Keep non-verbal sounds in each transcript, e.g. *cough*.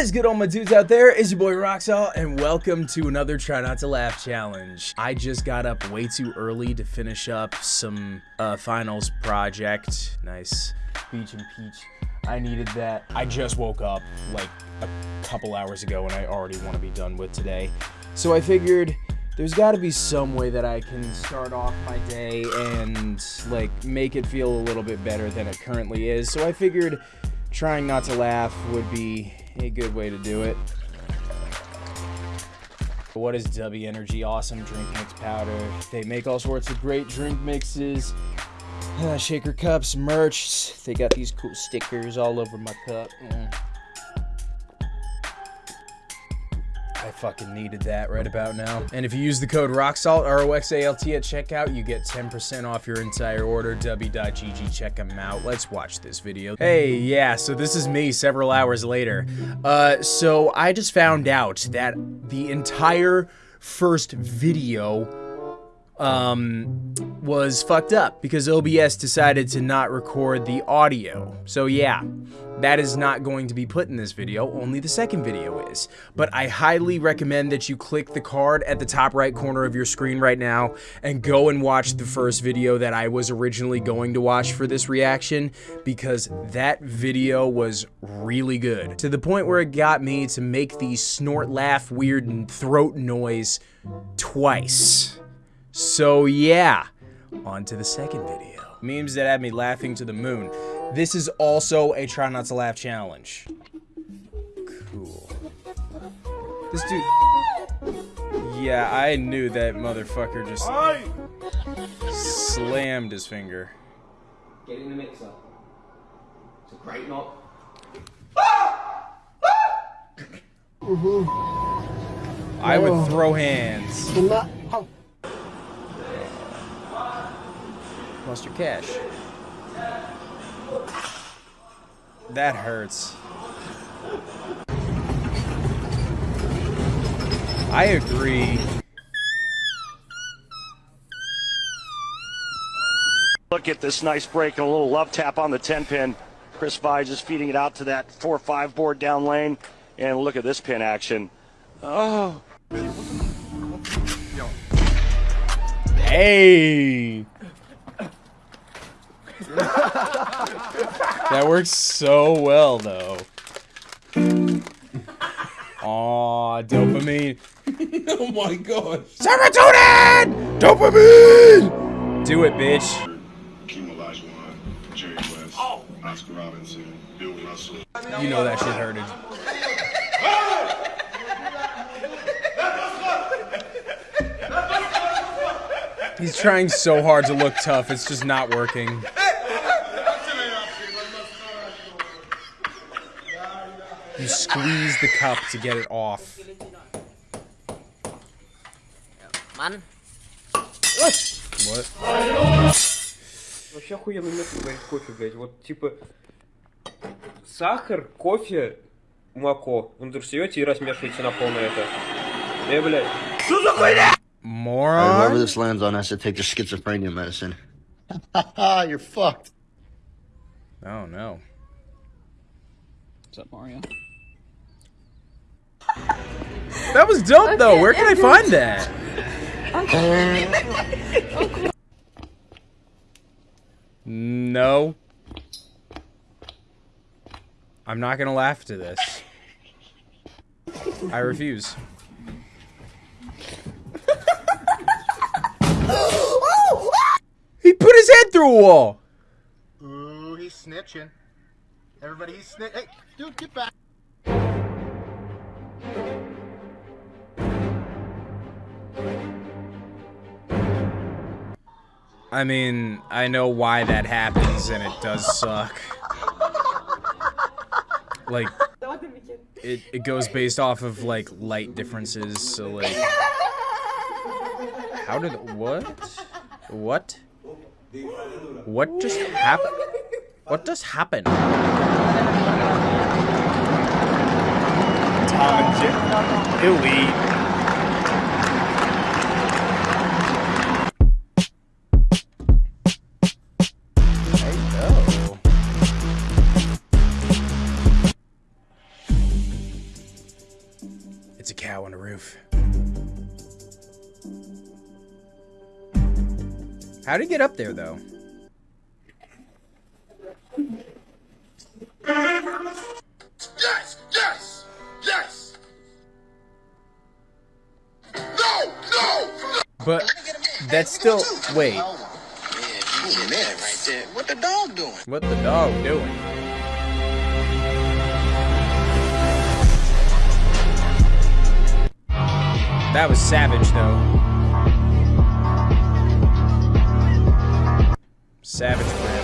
is good, all my dudes out there? It's your boy Roxalt, and welcome to another Try Not to Laugh challenge. I just got up way too early to finish up some uh, finals project. Nice. Beach and Peach. I needed that. I just woke up like a couple hours ago, and I already want to be done with today. So I figured there's got to be some way that I can start off my day and like make it feel a little bit better than it currently is. So I figured trying not to laugh would be a good way to do it. What is W Energy Awesome Drink Mix Powder? They make all sorts of great drink mixes, uh, shaker cups, merch. They got these cool stickers all over my cup. Mm. I fucking needed that right about now. And if you use the code ROXALT, R-O-X-A-L-T at checkout, you get 10% off your entire order. W.GG, check them out. Let's watch this video. Hey, yeah, so this is me several hours later. Uh, so I just found out that the entire first video um, was fucked up because OBS decided to not record the audio. So yeah, that is not going to be put in this video, only the second video is. But I highly recommend that you click the card at the top right corner of your screen right now and go and watch the first video that I was originally going to watch for this reaction because that video was really good. To the point where it got me to make the snort, laugh, weird and throat noise twice. So yeah, on to the second video. Memes that had me laughing to the moon. This is also a try not to laugh challenge. Cool. This dude... Yeah, I knew that motherfucker just slammed his finger. Get in the mixer. It's a great knock. Mm-hmm. I would oh. throw hands. Lost your cash. That hurts. I agree. Look at this nice break and a little love tap on the 10 pin. Chris Via just feeding it out to that 4 5 board down lane. And look at this pin action. Oh. Hey! *laughs* that works so well, though. Aw, dopamine. *laughs* oh my god. Serotonin! Dopamine! Do it, bitch. Hakeem Olajuwon, Jerry West, Oscar Robertson, Bill Russell. You know that shit hurted. He's trying so hard to look tough, it's just not working. You squeeze the cup to get it off. Man. What? Вообще охуенный метод варить кофе, блядь. Вот типа сахар, кофе, молоко. Вы вдруг берете и размешиваете на полное это. Э, блядь. Alright, whoever Moron? this lands on has to take their schizophrenia medicine. You're fucked. Oh no. What's up, Mario? That was dope though. Where can I find that? No. I'm not gonna laugh to this. I refuse. he put his head through a wall. Ooh, he's snitching. Everybody, he's snitch. Hey, dude, get back. I mean, I know why that happens, and it does suck. Like, it, it goes based off of, like, light differences, so, like... How did... What? What? What just happened? What just happened? You go. It's a cow on the roof. How'd he get up there, though? But that's still. Wait, Yeah, right there. What the dog doing? what the dog doing? That was savage, though. Savage him.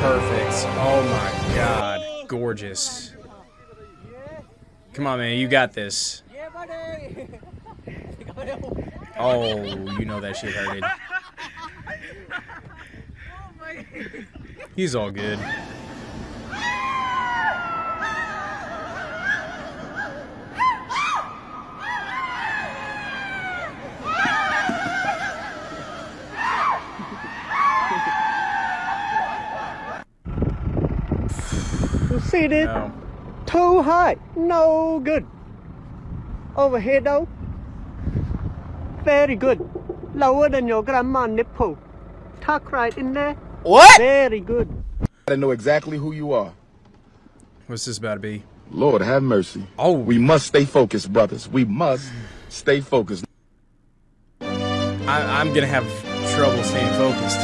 Perfect. Oh my god. Gorgeous. Come on, man. You got this. Oh, you know that shit hurted. He's all good. You see this? No. Too high. No good. Over here though. Very good. Lower than your grandma nipple. Tuck right in there. What? Very good. to know exactly who you are. What's this about to be? Lord, have mercy. Oh. We must stay focused, brothers. We must stay focused. I, I'm gonna have trouble staying focused.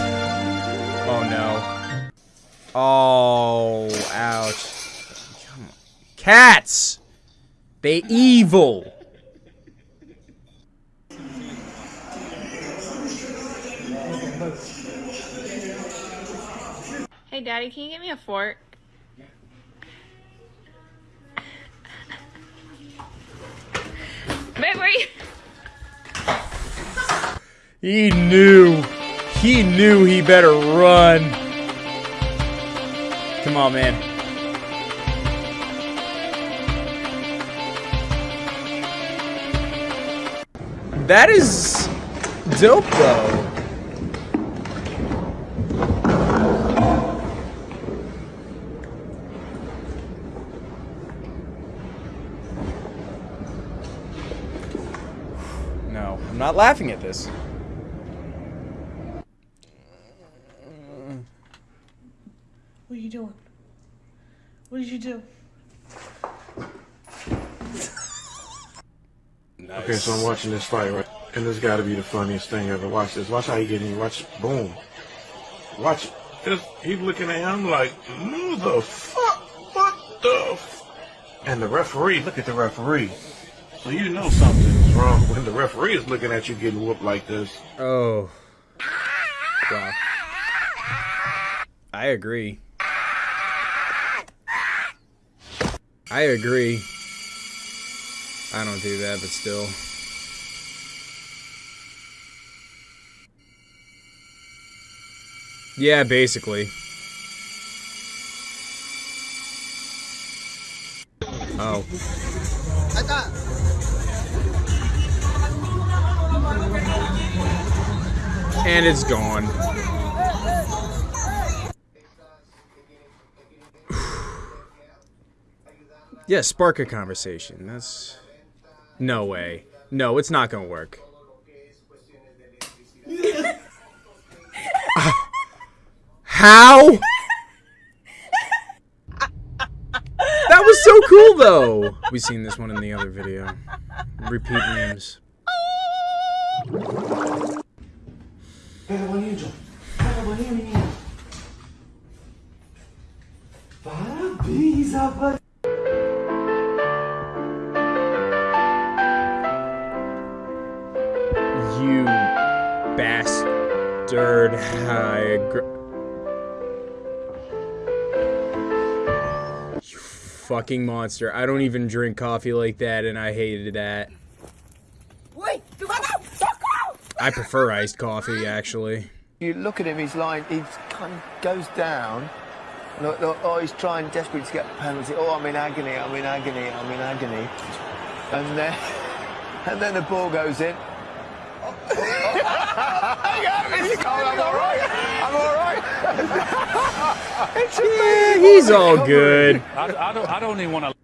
Oh no. Oh, ouch. Cats! They evil! Hey, Daddy, can you get me a fork? Babe, where you? He knew. He knew he better run. Come on, man. That is dope, though. No, I'm not laughing at this. What are you doing? What did you do? Okay, so I'm watching this fight, right? And this got to be the funniest thing ever. Watch this. Watch how he get in. Watch, boom. Watch he's looking at him like, who the fuck? What the? And the referee, look at the referee. So you know something's wrong when the referee is looking at you getting whooped like this. Oh. Wow. I agree. I agree. I don't do that, but still. Yeah, basically. Oh. And it's gone. *sighs* yeah, spark a conversation. That's. No way. No, it's not gonna work. *laughs* How? That was so cool, though. We've seen this one in the other video. Repeat memes. You bastard. I agree. You fucking monster. I don't even drink coffee like that, and I hated that. I prefer iced coffee, actually. You look at him, he's like, he kind of goes down. Look, look, oh, he's trying desperately to get the penalty. Oh, I'm in agony, I'm in agony, I'm in agony. And then, *laughs* and then the ball goes in. I'm all right. I'm all right. *laughs* Yeah, he's all good. I, I don't. I don't even want to.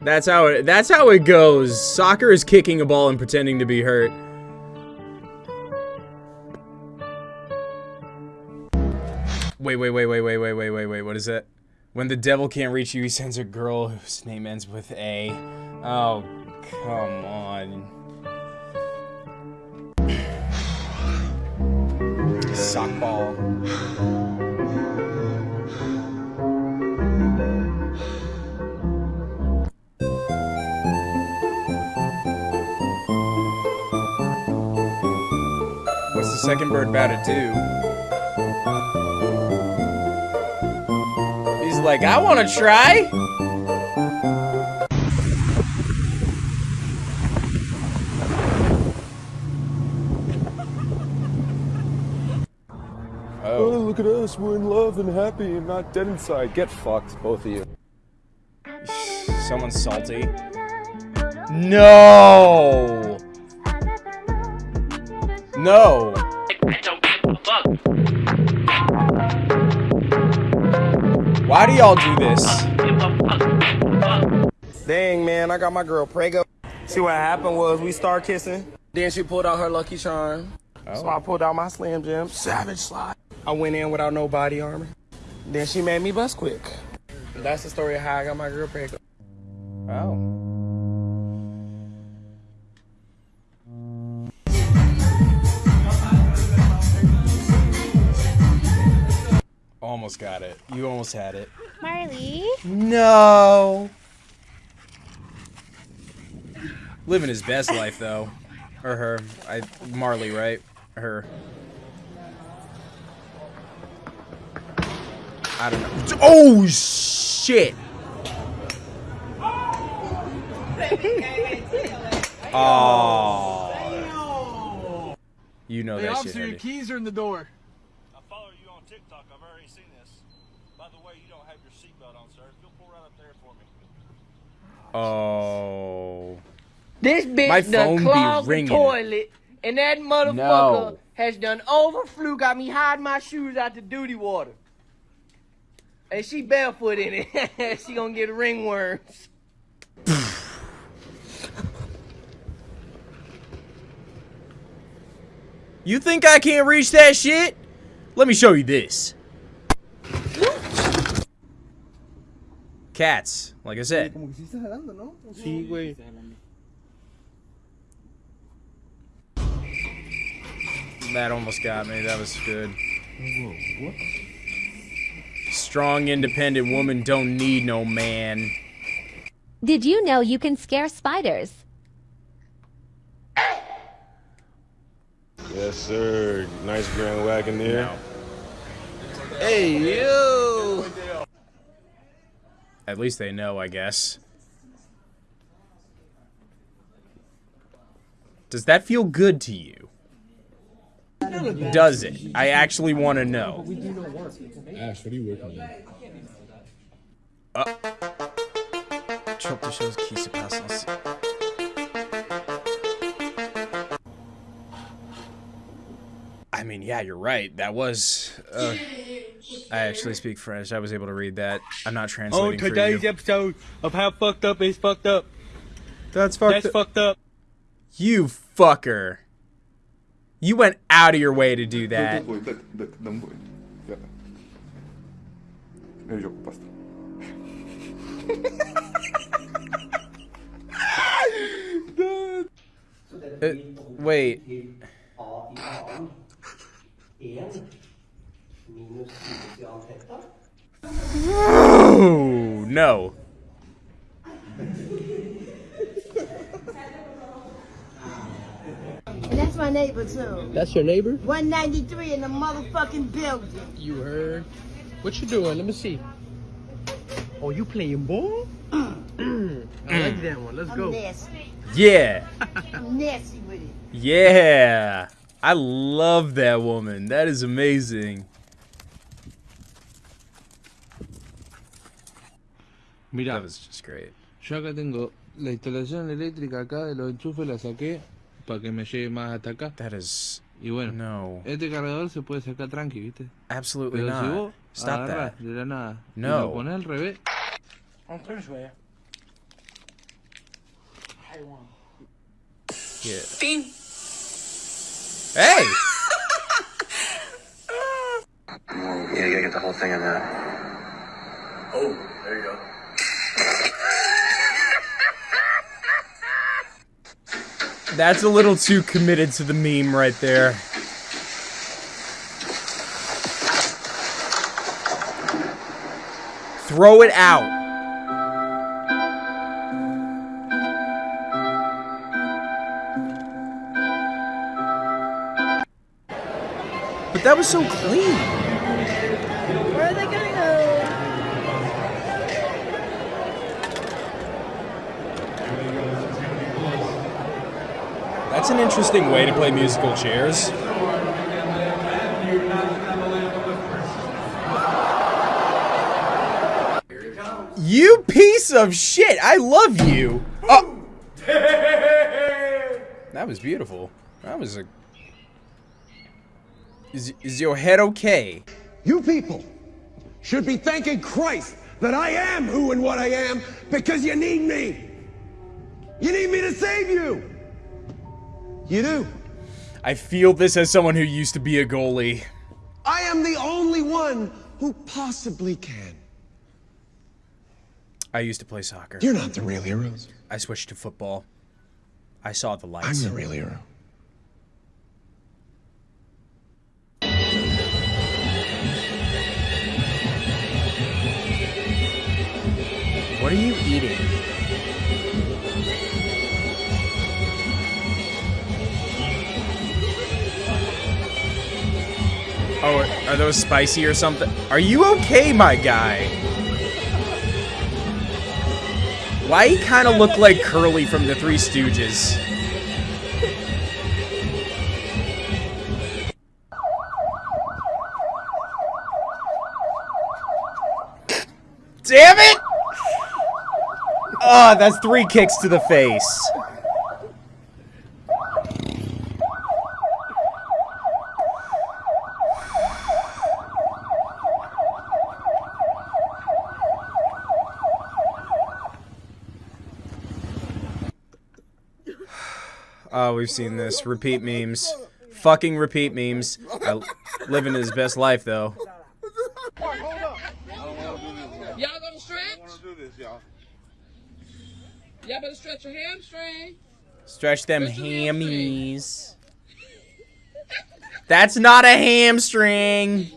That's how it. That's how it goes. Soccer is kicking a ball and pretending to be hurt. Wait, wait, wait, wait, wait, wait, wait, wait, wait. What is it? When the devil can't reach you, he sends a girl whose name ends with A. Oh, come on. Sockball. What's the second bird about to do? He's like, I want to try. Look at us. We're in love and happy and not dead inside. Get fucked, both of you. Someone's salty. No. No. Why do y'all do this? Dang, man, I got my girl prego. See what happened was we start kissing. Then she pulled out her lucky charm. So I pulled out my Slim Jim. Savage slide. I went in without no body armor. Then she made me bust quick. That's the story of how I got my girl prego. Oh. Almost got it. You almost had it. Marley. No. Living his best life though. Or her. I Marley, right? Her. I don't know. Oh shit. *laughs* Oh. You know that. Hey, that officer, shit. your keys are in the door. I follow you on TikTok. I've already seen this. By the way, you don't have your seatbelt on, sir. If you'll pull right up there for me. Oh. This bitch My done phone be clogged the ringing. toilet, and that motherfucker No. has done overflew, got me hiding my shoes out the duty water. And she barefoot in it. *laughs* she gonna get ringworms. You think I can't reach that shit? Let me show you this. Cats, like I said. Sí estás jalando, ¿no? Sí, güey. That almost got me. That was good. Strong, independent woman don't need no man. Did you know you can scare spiders? Yes, sir. Nice Grand Wagon there. Hey, you. At least they know, I guess. Does that feel good to you? Does it? I actually want to know. Ash, what are you working on? Uh, Trop de choses qui se. I mean, yeah, you're right. That was. Uh, I actually speak French. I was able to read that. I'm not translating for today's you. episode of How Fucked Up is Fucked Up. That's fucked That's up. fucked up. You fucker. You went out of your way to do that. Uh, wait. *laughs* Oh, no. And that's my neighbor too. That's your neighbor? 193 in the motherfucking building. You heard. What you doing? Let me see. Oh, you playing ball? *clears throat* I like mm. that one. Let's I'm go. nasty. Yeah. I'm nasty with it. Yeah. I love that woman. That is amazing. Mira, That was just great. yo acá tengo la instalación eléctrica acá de los enchufes, la saqué para que me llegue más hasta acá. That is Y bueno, no. este cargador se puede sacar tranqui, ¿viste? Absolutely Pero si not. vos Stop that. de la nada. Y No. lo pones al revés. I'm pretty sure. Yeah. Fin. Hey! Yeah, you gotta get the whole thing in that. Oh, there you go. That's a little too committed to the meme right there. Throw it out. But that was so clean. That's an interesting way to play musical chairs. You piece of shit! I love you! Oh! That was beautiful. That was a... Is, is your head okay? You people should be thanking Christ that I am who and what I am because you need me. You need me to save you. You do. I feel this as someone who used to be a goalie. I am the only one who possibly can. I used to play soccer. You're not the real heroes. I switched to football. I saw the I'm the real hero. What are you eating? Oh, are those spicy or something? Are you okay, my guy? Why he kind of look like Curly from the Three Stooges? Damn it! Oh, that's three kicks to the face. Oh, we've seen this. Repeat memes. Fucking repeat memes. I, living his best life, though. Y'all gonna stretch? Y'all better stretch your hamstring. Stretch them hammies. That's not a hamstring.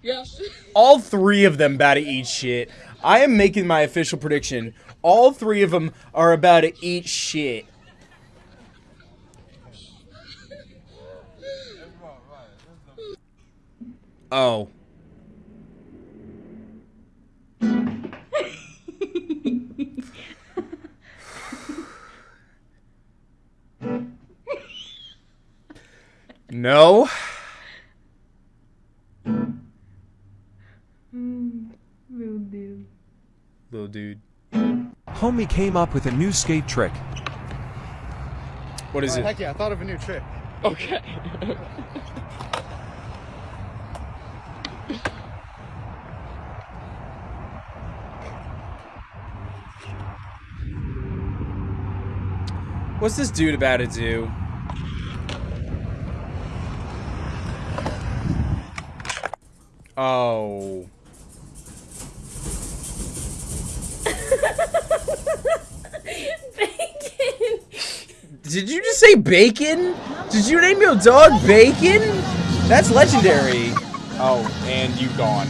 Yes. All three of them about to eat shit. I am making my official prediction. All three of them are about to eat shit. Oh. *laughs* No. Little dude. Homie came up with a new skate trick. What is Oh, it? Heck yeah, I thought of a new trick. Okay. What's this dude about to do? Oh. Bacon. Did you just say bacon? Did you name your dog bacon? That's legendary. Oh, and you gone.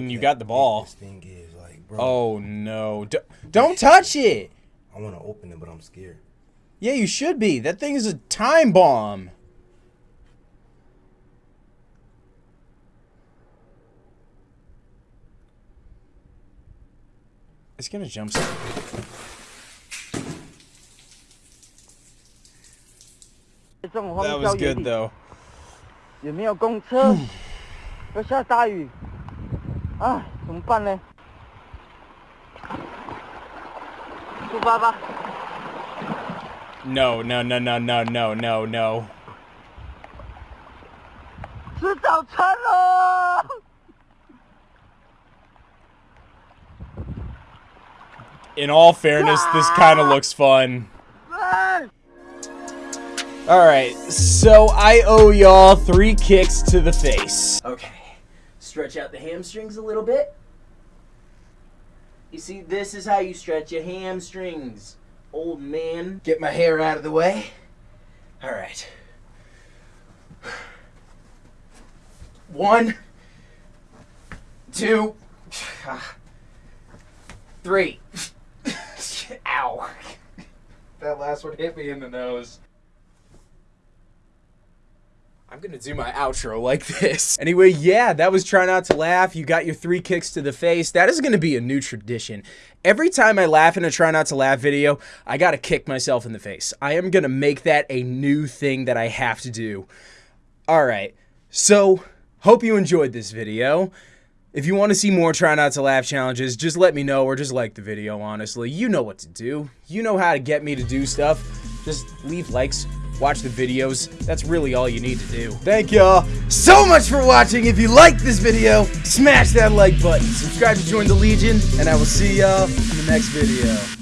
mean, you got the ball. This thing is like, bro. Oh no! D don't touch it. I want to open it, but I'm scared. Yeah, you should be. That thing is a time bomb. It's gonna jump. That was good though. 有没有公车？要下大雨。*sighs* 啊，怎么办呢？出发吧。 No, no, no, no, no, no, no, no. 吃早餐喽！ In all fairness, this kind of looks fun. Alright, so I owe y'all three kicks to the face. Okay. Stretch out the hamstrings a little bit. You see, this is how you stretch your hamstrings, old man. Get my hair out of the way. All right. One, two, ah, three. *laughs* Ow. That last one hit me in the nose. I'm gonna do my outro like this. *laughs* Anyway, yeah, that was Try Not to Laugh. You got your three kicks to the face. That is gonna be a new tradition. Every time I laugh in a Try Not to Laugh video, I gotta kick myself in the face. I am gonna make that a new thing that I have to do. Alright, so hope you enjoyed this video. If you want to see more Try Not to Laugh challenges, just let me know or just like the video, honestly. You know what to do. You know how to get me to do stuff. Just leave likes, watch the videos. That's really all you need to do. Thank y'all so much for watching. If you liked this video, smash that like button. Subscribe to join the Legion, and I will see y'all in the next video.